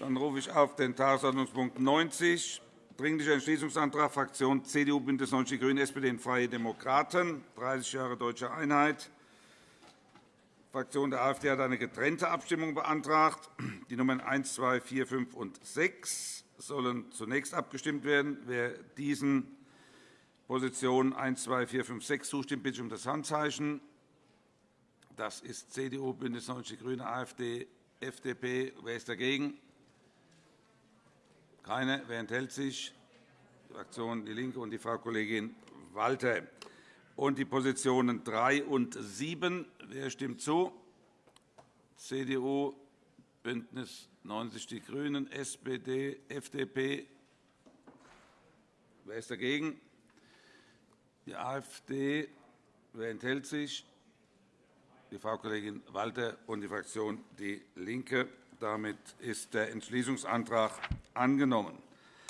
Dann rufe ich auf den Tagesordnungspunkt 90, Dringlicher Entschließungsantrag Fraktion CDU, BÜNDNIS 90 die GRÜNEN, SPD und Freie Demokraten, 30 Jahre Deutsche Einheit. Die Fraktion der AfD hat eine getrennte Abstimmung beantragt. Die Nummern 1, 2, 4, 5 und 6 sollen zunächst abgestimmt werden. Wer diesen Positionen 1, 2, 4, 5, 6 zustimmt, bitte ich um das Handzeichen. Das ist CDU, BÜNDNIS 90 die GRÜNEN, AfD, FDP. Wer ist dagegen? Keine. Wer enthält sich? Die Fraktion DIE LINKE und die Frau Kollegin Walter. Und die Positionen 3 und 7. Wer stimmt zu? CDU, BÜNDNIS 90 die GRÜNEN, SPD, FDP. Wer ist dagegen? Die AfD. Wer enthält sich? Die Frau Kollegin Walter und die Fraktion DIE LINKE. Damit ist der Entschließungsantrag angenommen.